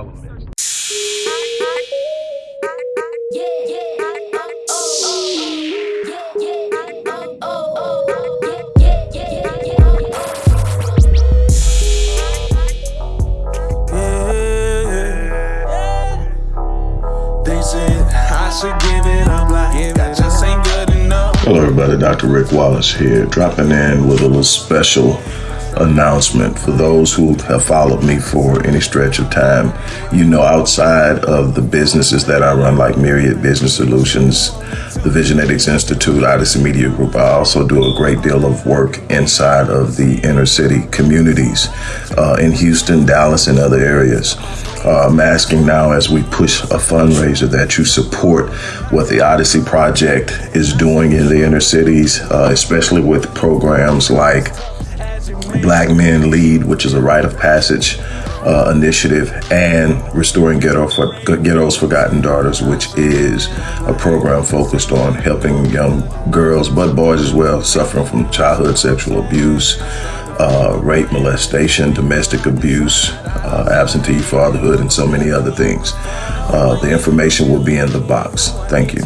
All elements. Hello everybody, Dr. Rick Wallace here, dropping in with a little special announcement for those who have followed me for any stretch of time. You know, outside of the businesses that I run, like Myriad Business Solutions, the Visionetics Institute, Odyssey Media Group, I also do a great deal of work inside of the inner city communities uh, in Houston, Dallas, and other areas. Uh, I'm asking now as we push a fundraiser that you support what the Odyssey Project is doing in the inner cities, uh, especially with programs like Black Men Lead, which is a rite of passage uh, initiative, and Restoring Ghetto for, Ghetto's Forgotten Daughters, which is a program focused on helping young girls, but boys as well, suffering from childhood sexual abuse, uh, rape, molestation, domestic abuse, uh, absentee fatherhood, and so many other things. Uh, the information will be in the box. Thank you.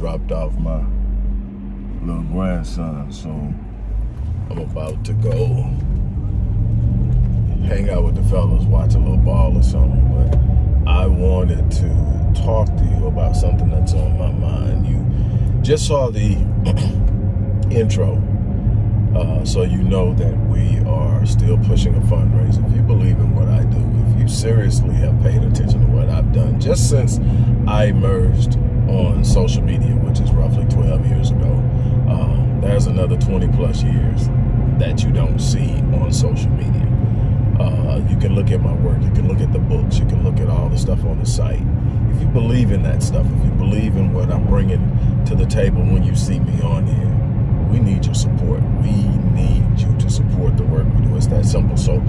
Dropped off my little grandson, so I'm about to go hang out with the fellas, watch a little ball or something. But I wanted to talk to you about something that's on my mind. You just saw the intro, uh, so you know that we are still pushing a fundraiser. If you believe in what I do, if you seriously have paid attention to what I've done, just since I emerged on social media, which is roughly 12 years ago. Um, there's another 20 plus years that you don't see on social media. Uh, you can look at my work, you can look at the books, you can look at all the stuff on the site. If you believe in that stuff, if you believe in what I'm bringing to the table when you see me on here, we need your support. We need you to support the work we do. It's that simple. So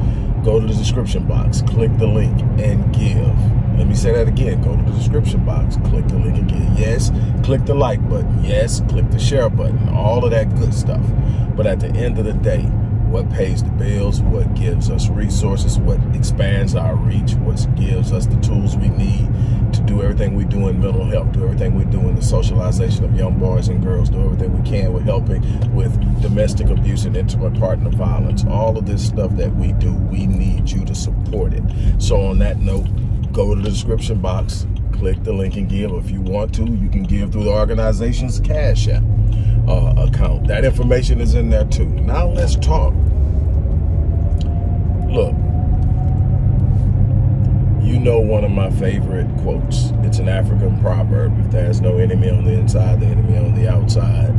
go to the description box, click the link, and give. Let me say that again. Go to the description box, click the link again. Yes, click the like button. Yes, click the share button. All of that good stuff. But at the end of the day, what pays the bills, what gives us resources, what expands our reach, what gives us the tools we need to do everything we do in mental health, do everything we do in the socialization of young boys and girls, do everything we can with helping with domestic abuse and intimate partner violence. All of this stuff that we do, we need you to support it. So on that note, go to the description box, click the link and give. If you want to, you can give through the organization's Cash App uh, account. That information is in there too. Now let's talk. Look, you know one of my favorite quotes. It's an African proverb. If there's no enemy on the inside, the enemy on the outside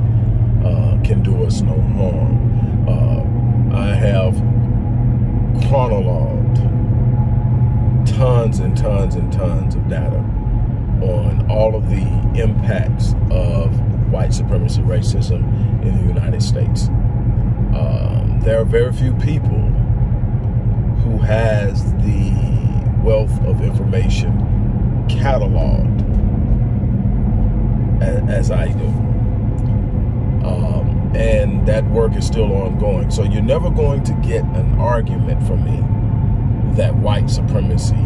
uh, can do us no harm. Uh, I have chronologued tons and tons and tons of data on all of the impacts of white supremacy racism in the United States. Um, there are very few people who has the wealth of information cataloged as, as I do. Um, and that work is still ongoing. So you're never going to get an argument from me that white supremacy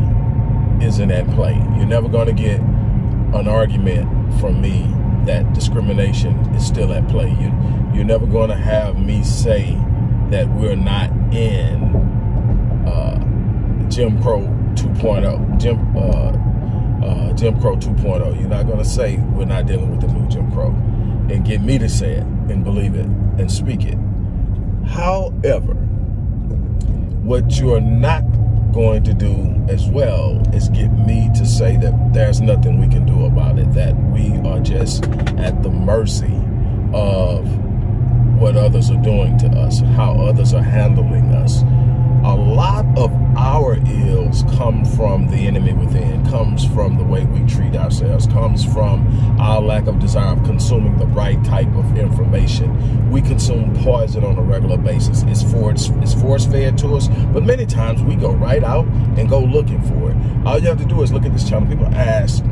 isn't at play. You're never going to get an argument from me that discrimination is still at play. You, you're never going to have me say that we're not in uh, Jim Crow 2.0, Jim, uh, uh, Jim Crow 2.0. You're not going to say we're not dealing with the new Jim Crow and get me to say it and believe it and speak it. However, what you're not going to do as well is get me to say that there's nothing we can do about it, that we are just at the mercy of what others are doing to us, how others are handling us. A lot of our ills come from the enemy within, comes from the way we treat ourselves, comes from our lack of desire of consuming the right type of information. We consume poison on a regular basis. It's force, it's force fed to us, but many times we go right out and go looking for it. All you have to do is look at this channel. People ask,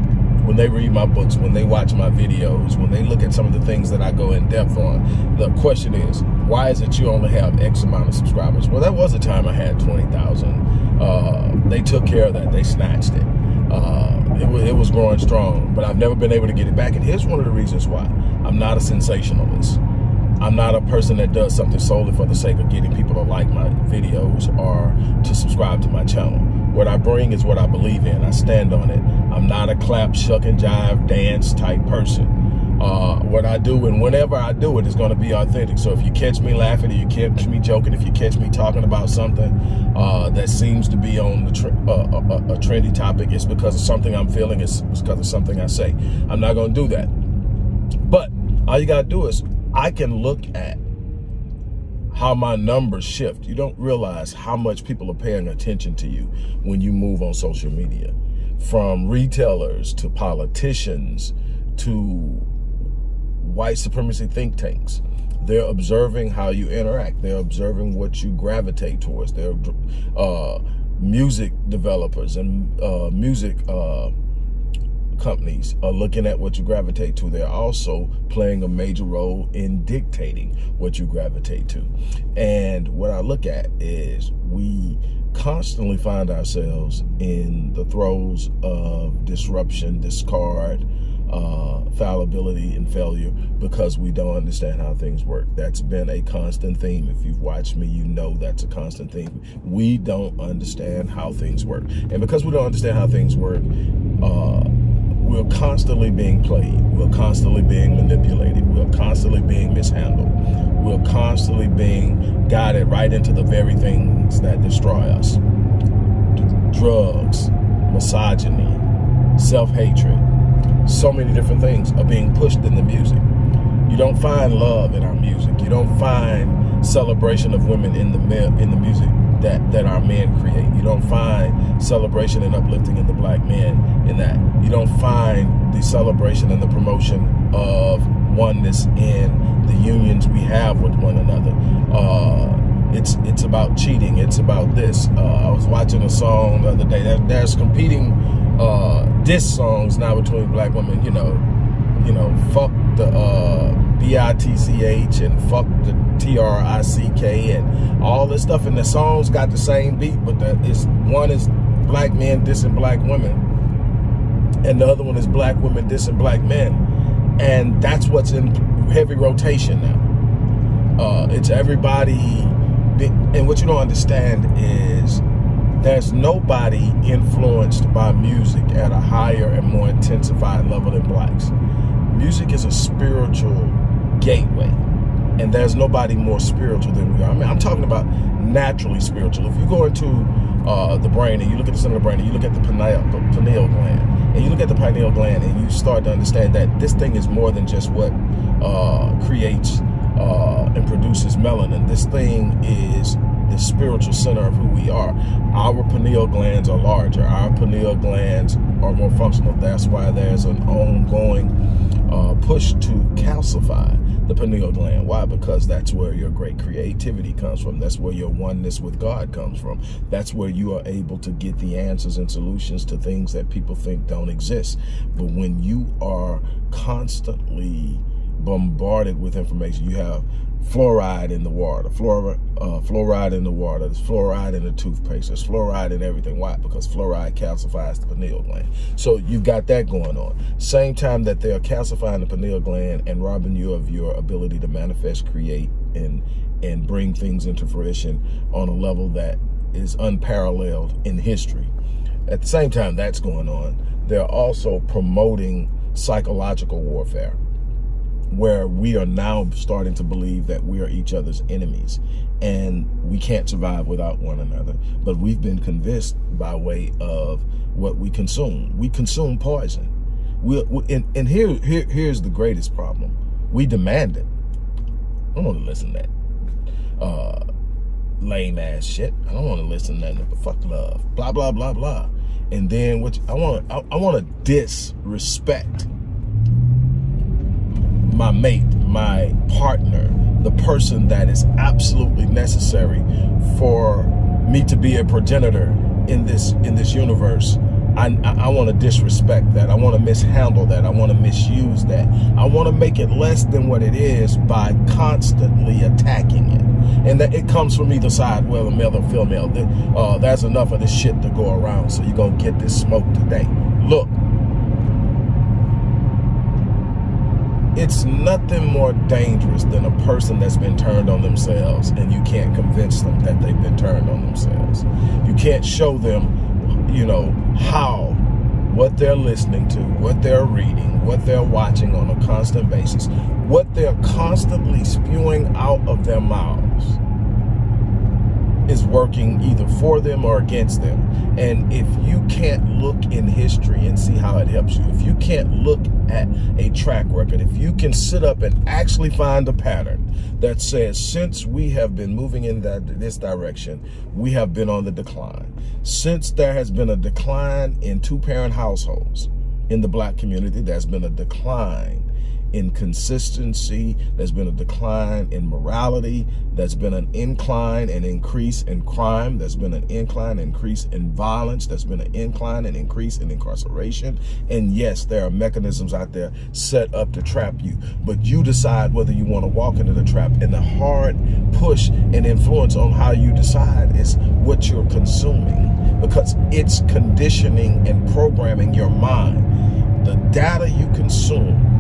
when they read my books, when they watch my videos, when they look at some of the things that I go in depth on, the question is, why is it you only have X amount of subscribers? Well, that was a time I had 20,000. Uh, they took care of that. They snatched it. Uh, it, was, it was growing strong, but I've never been able to get it back. And here's one of the reasons why. I'm not a sensationalist. I'm not a person that does something solely for the sake of getting people to like my videos or to subscribe to my channel. What I bring is what I believe in. I stand on it. I'm not a clap, shuck and jive, dance type person. Uh, what I do and whenever I do it is going to be authentic. So if you catch me laughing, if you catch me joking, if you catch me talking about something uh, that seems to be on the uh, a, uh, uh, a, trendy topic, it's because of something I'm feeling. It's because of something I say. I'm not going to do that. But all you got to do is I can look at how my numbers shift. You don't realize how much people are paying attention to you when you move on social media. From retailers to politicians to white supremacy think tanks. They're observing how you interact. They're observing what you gravitate towards. They're uh, music developers and uh, music uh, companies are looking at what you gravitate to. They're also playing a major role in dictating what you gravitate to. And what I look at is we constantly find ourselves in the throes of disruption, discard, uh, fallibility and failure because we don't understand how things work. That's been a constant theme. If you've watched me, you know that's a constant theme. We don't understand how things work. And because we don't understand how things work, uh, we're constantly being played. We're constantly being manipulated. We're constantly being mishandled. We're constantly being guided right into the very things that destroy us. Drugs, misogyny, self-hatred, so many different things are being pushed in the music. You don't find love in our music. You don't find celebration of women in the in the music that, that our men create. You don't find celebration and uplifting in the black men in that. You don't find the celebration and the promotion of oneness in the unions we have with one another. Uh, it's it's about cheating. It's about this. Uh, I was watching a song the other day. There, there's competing uh, diss songs now between black women. You know, you know, fuck the uh, B-I-T-C-H and fuck the T-R-I-C-K and all this stuff. And the songs got the same beat, but the, it's one is black men dissing black women, and the other one is black women dissing black men. And that's what's in heavy rotation now. Uh, it's everybody, and what you don't understand is there's nobody influenced by music at a higher and more intensified level than blacks. Music is a spiritual gateway. And there's nobody more spiritual than we are. I mean, I'm talking about naturally spiritual. If you go into uh, the brain and you look at the center of the brain and you look at the pineal, pineal gland, and you look at the pineal gland and you start to understand that this thing is more than just what uh, creates uh, and produces melanin. This thing is the spiritual center of who we are. Our pineal glands are larger. Our pineal glands are more functional. That's why there's an ongoing uh, push to calcify the pineal gland. Why? Because that's where your great creativity comes from. That's where your oneness with God comes from. That's where you are able to get the answers and solutions to things that people think don't exist. But when you are constantly bombarded with information, you have fluoride in the water, fluoride, uh, fluoride in the water, there's fluoride in the toothpaste, there's fluoride in everything. Why? Because fluoride calcifies the pineal gland. So you've got that going on. Same time that they're calcifying the pineal gland and robbing you of your ability to manifest, create, and and bring things into fruition on a level that is unparalleled in history. At the same time that's going on, they're also promoting psychological warfare where we are now starting to believe that we are each other's enemies and we can't survive without one another. But we've been convinced by way of what we consume. We consume poison. We, and, and here, here, here's the greatest problem. We demand it. I don't want to listen to that. Uh, lame ass shit. I don't want to listen to nothing but fuck love. Blah blah blah blah. And then what I want I, I want to disrespect my mate, my partner, the person that is absolutely necessary for me to be a progenitor in this in this universe I, I, want to disrespect that. I want to mishandle that. I want to misuse that. I want to make it less than what it is by constantly attacking it. And that it comes from either side, whether male or female. Uh, that's enough of this shit to go around. So you're going to get this smoke today. Look, it's nothing more dangerous than a person that's been turned on themselves and you can't convince them that they've been turned on themselves. You can't show them, you know, how what they're listening to, what they're reading, what they're watching on a constant basis, what they're constantly spewing out of their mouths is working either for them or against them. And if you can't look in history and see how it helps you, if you can't look at a track record, if you can sit up and actually find a pattern that says since we have been moving in that this direction, we have been on the decline. Since there has been a decline in two-parent households in the black community, there's been a decline in consistency. There's been a decline in morality. There's been an incline and increase in crime. There's been an incline increase in violence. There's been an incline and increase in incarceration. And yes, there are mechanisms out there set up to trap you, but you decide whether you want to walk into the trap. And the hard push and influence on how you decide is what you're consuming because it's conditioning and programming your mind. The data you consume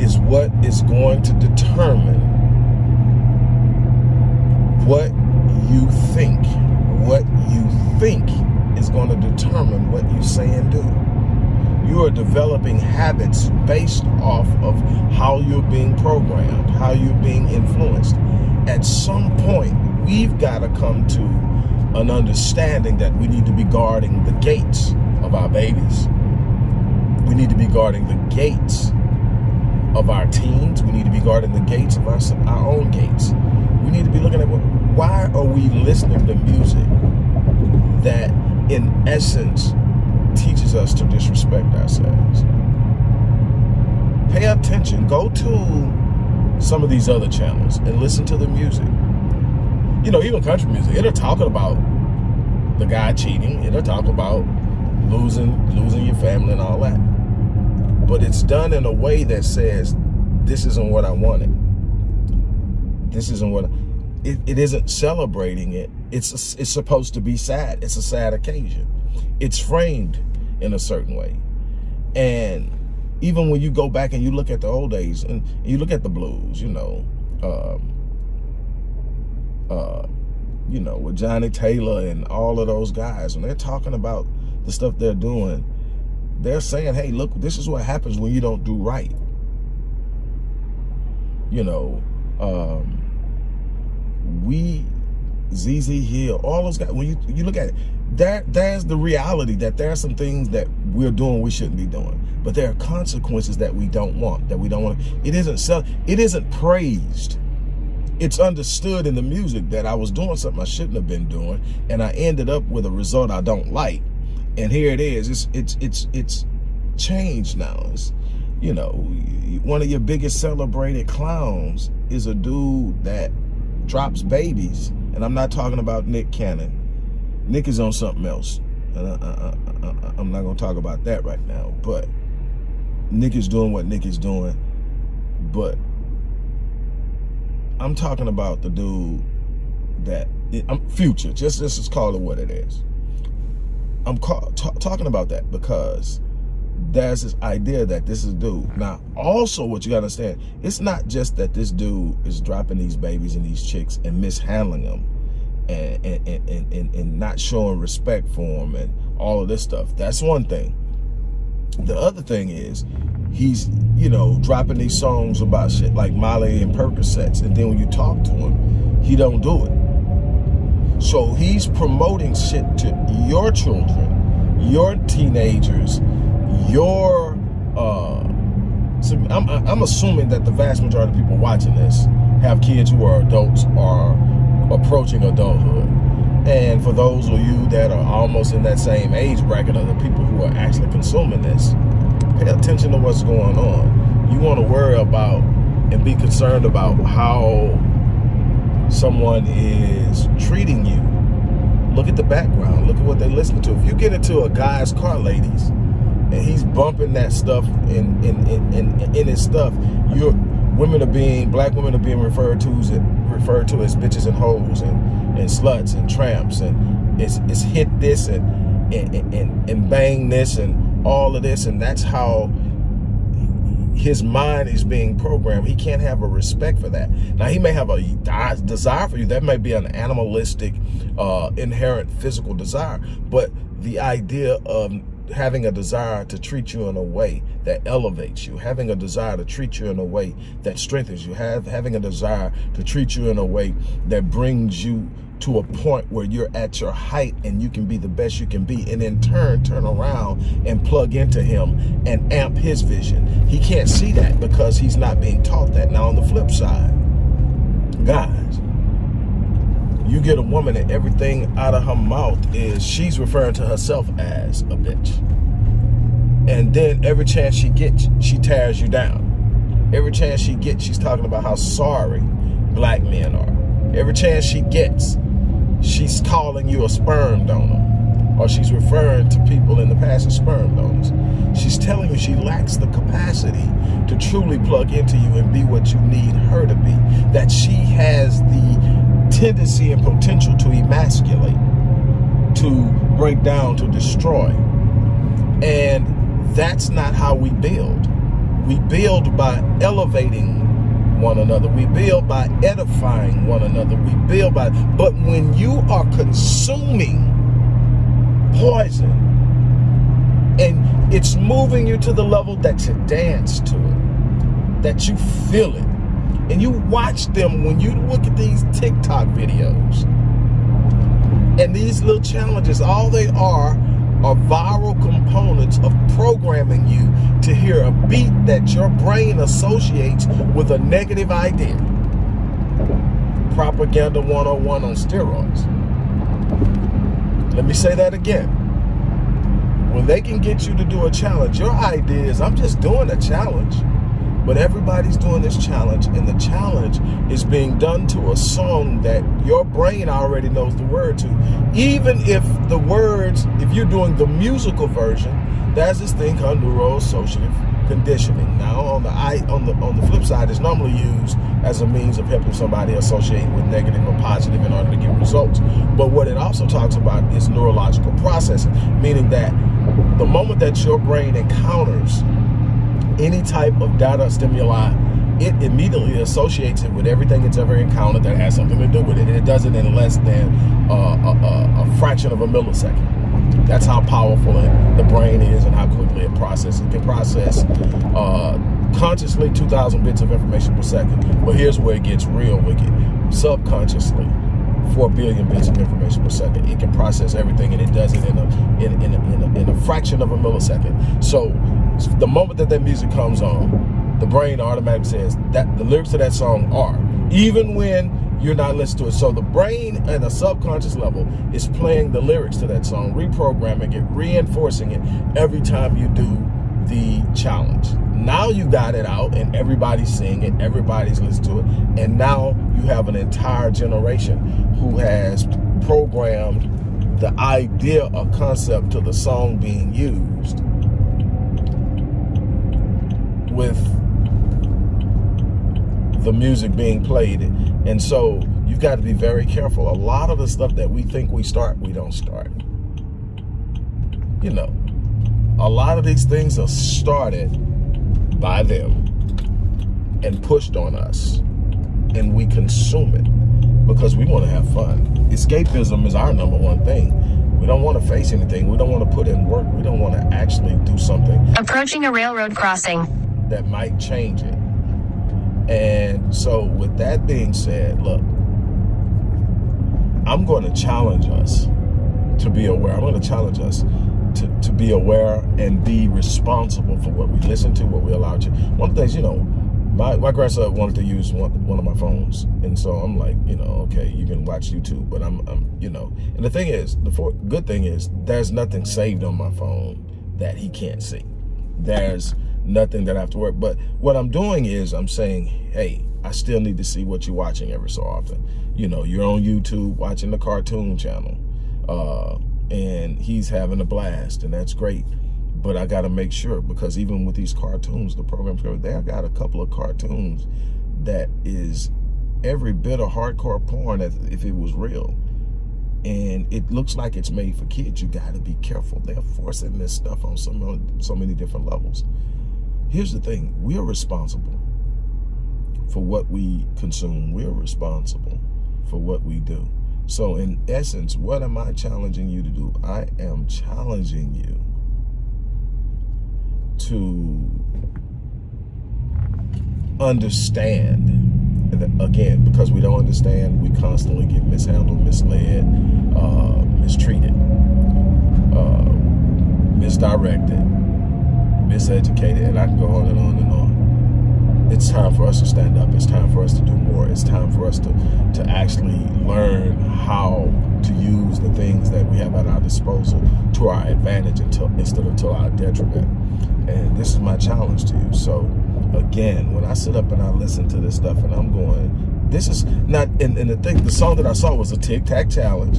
is what is going to determine what you think. What you think is going to determine what you say and do. You are developing habits based off of how you're being programmed, how you're being influenced. At some point, we've got to come to an understanding that we need to be guarding the gates of our babies. We need to be guarding the gates of our teens. We need to be guarding the gates of our, our own gates. We need to be looking at what, why are we listening to music that in essence teaches us to disrespect ourselves. Pay attention. Go to some of these other channels and listen to the music. You know, even country music, it'll talk about the guy cheating. It'll talk about losing, losing your family and all that but it's done in a way that says, this isn't what I wanted. This isn't what, it, it isn't celebrating it. It's, it's supposed to be sad. It's a sad occasion. It's framed in a certain way. And even when you go back and you look at the old days and you look at the blues, you know, um, uh, you know, with Johnnie Taylor and all of those guys, and they're talking about the stuff they're doing, they're saying, hey, look, this is what happens when you don't do right. You know, um, we, ZZ Hill, all those guys, when you, you look at it, there, there's the reality that there are some things that we're doing we shouldn't be doing. But there are consequences that we don't want, that we don't want. It isn't it isn't praised. It's understood in the music that I was doing something I shouldn't have been doing, and I ended up with a result I don't like and here it is. It's it's it's it's changed now. It's, you know, one of your biggest celebrated clowns is a dude that drops babies, and I'm not talking about Nick Cannon. Nick is on something else. And I, I'm not gonna talk about that right now, but Nick is doing what Nick is doing, but I'm talking about the dude that I'm future. Just let's just call it what it is. I'm talking about that because there's this idea that this is dude. Now, also what you gotta understand, it's not just that this dude is dropping these babies and these chicks and mishandling them and, and, and, and, and not showing respect for them and all of this stuff. That's one thing. The other thing is he's, you know, dropping these songs about shit like Molly and Percocets. And then when you talk to him, he don't do it. So he's promoting shit to your children, your teenagers, your, uh, so I'm, I'm assuming that the vast majority of people watching this have kids who are adults or approaching adulthood. And for those of you that are almost in that same age bracket of the people who are actually consuming this, pay attention to what's going on. You want to worry about and be concerned about how someone is treating you. Look at the background. Look at what they listen to. If you get into a guy's car, ladies, and he's bumping that stuff in in in, in, in his stuff, you're women are being black women are being referred to as referred to as bitches and hoes and and sluts and tramps and it's it's hit this and and and, and bang this and all of this and that's how his mind is being programmed. He can't have a respect for that. Now, he may have a desire for you. That may be an animalistic, uh, inherent physical desire. But the idea of having a desire to treat you in a way that elevates you, having a desire to treat you in a way that strengthens you, have having a desire to treat you in a way that brings you to a point where you're at your height and you can be the best you can be and in turn turn around and plug into him and amp his vision. He can't see that because he's not being taught that. Now on the flip side, guys, you get a woman and everything out of her mouth is she's referring to herself as a bitch. And then every chance she gets, she tears you down. Every chance she gets, she's talking about how sorry black men are. Every chance she gets, she's calling you a sperm donor. Or she's referring to people in the past as sperm donors. She's telling you she lacks the capacity to truly plug into you and be what you need her to be. That she has the tendency and potential to emasculate, to break down, to destroy. And that's not how we build. We build by elevating one another. We build by edifying one another. We build by, but when you are consuming poison and it's moving you to the level that you dance to it, that you feel it, and you watch them when you look at these TikTok videos and these little challenges, all they are are viral components of programming you to hear a beat that your brain associates with a negative idea. Propaganda 101 on steroids. Let me say that again. When they can get you to do a challenge, your idea is, I'm just doing a challenge. But everybody's doing this challenge, and the challenge is being done to a song that your brain already knows the word to. Even if the words, if you're doing the musical version, there's this thing called neuroassociative conditioning. Now, on the I, on the on the flip side, it's normally used as a means of helping somebody associate with negative or positive in order to get results. But what it also talks about is neurological processing, meaning that the moment that your brain encounters any type of data stimuli, it immediately associates it with everything it's ever encountered that has something to do with it. And it does it in less than uh, a, a, fraction of a millisecond. That's how powerful it, the brain is and how quickly it processes. It can process uh, consciously 2,000 bits of information per second. But here's where it gets real wicked. Subconsciously, 4 billion bits of information per second. It can process everything and it does it in a, in, in, a, in, a, in a fraction of a millisecond. So the moment that that music comes on, the brain automatically says that the lyrics to that song are, even when you're not listening to it. So the brain and a subconscious level is playing the lyrics to that song, reprogramming it, reinforcing it every time you do the challenge. Now you got it out and everybody's seeing it, everybody's listening to it, and now you have an entire generation who has programmed the idea or concept to the song being used with the music being played. And so you've got to be very careful. A lot of the stuff that we think we start, we don't start. You know, a lot of these things are started by them and pushed on us and we consume it because we want to have fun. Escapism is our number one thing. We don't want to face anything. We don't want to put in work. We don't want to actually do something. Approaching a railroad crossing. That might change it. And so with that being said, look, I'm going to challenge us to be aware. I'm going to challenge us to, to be aware and be responsible for what we listen to, what we allow to. One of the things, you know, my, my grandson wanted to use one, one of my phones. And so I'm like, you know, okay, you can watch YouTube, but I'm, I'm you know, and the thing is, the for, good thing is there's nothing saved on my phone that he can't see. There's nothing that I have to work. But what I'm doing is I'm saying, hey, I still need to see what you're watching every so often. You know, you're on YouTube watching the cartoon channel uh, and he's having a blast and that's great but I got to make sure because even with these cartoons, the programs there, I got a couple of cartoons that is every bit of hardcore porn if it was real. And it looks like it's made for kids. You got to be careful. They're forcing this stuff on so many different levels. Here's the thing. We're responsible for what we consume. We're responsible for what we do. So in essence, what am I challenging you to do? I am challenging you to understand again because we don't understand we constantly get mishandled misled uh, mistreated uh, misdirected miseducated and i can go on and on and on it's time for us to stand up it's time for us to do more it's time for us to to actually learn how to use the things that we have at our disposal to our advantage until instead of to our detriment and this is my challenge to you. So again, when I sit up and I listen to this stuff and I'm going, this is not, and, and the thing, the song that I saw was a TikTok Challenge.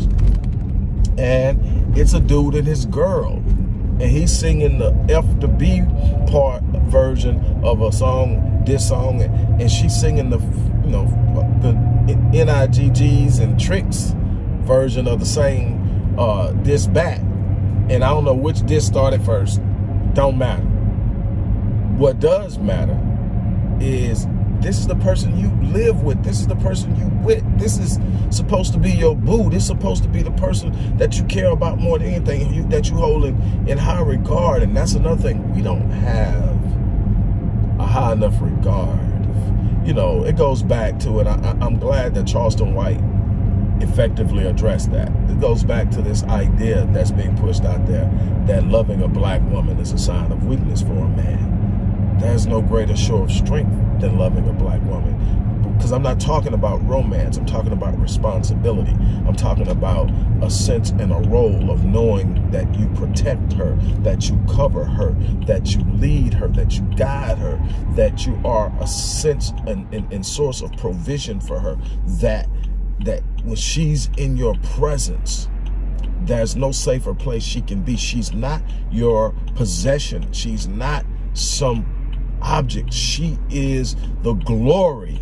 And it's a dude and his girl. And he's singing the F to B part version of a song, this song, and she's singing the, you know, the N-I-G-G's and tricks version of the same uh, this back. And I don't know which disc started first. Don't matter. What does matter is this is the person you live with. This is the person you with. This is supposed to be your boo. This is supposed to be the person that you care about more than anything, you, that you hold in, in high regard. And that's another thing. We don't have a high enough regard. You know, it goes back to it. I, I'm glad that Charleston White effectively address that. It goes back to this idea that's being pushed out there that loving a black woman is a sign of weakness for a. There's no greater show of strength than loving a black woman. Because I'm not talking about romance. I'm talking about responsibility. I'm talking about a sense and a role of knowing that you protect her, that you cover her, that you lead her, that you guide her, that you are a sense and, and, and source of provision for her, that that when she's in your presence, there's no safer place she can be. She's not your possession. She's not some object. She is the glory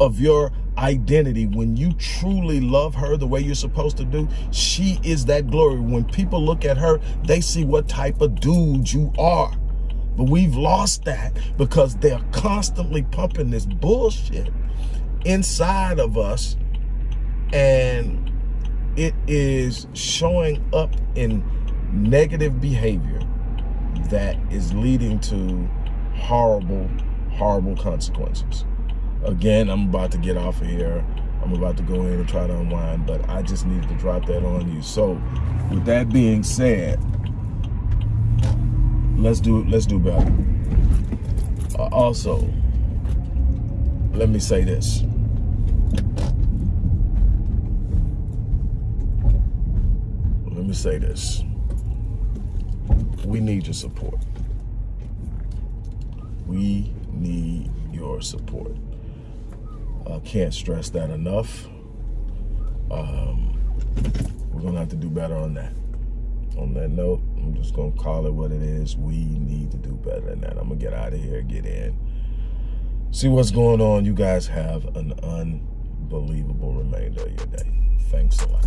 of your identity. When you truly love her the way you're supposed to do, she is that glory. When people look at her, they see what type of dude you are. But we've lost that because they're constantly pumping this bullshit inside of us and it is showing up in negative behavior that is leading to horrible, horrible consequences. Again, I'm about to get off of here. I'm about to go in and try to unwind, but I just needed to drop that on you. So with that being said, let's do let's do better. Uh, also, let me say this. let me say this. We need your support. We need your support. I can't stress that enough. Um, we're going to have to do better on that. On that note, I'm just going to call it what it is. We need to do better than that. I'm going to get out of here, get in, see what's going on. You guys have an unbelievable remainder of your day. Thanks a lot.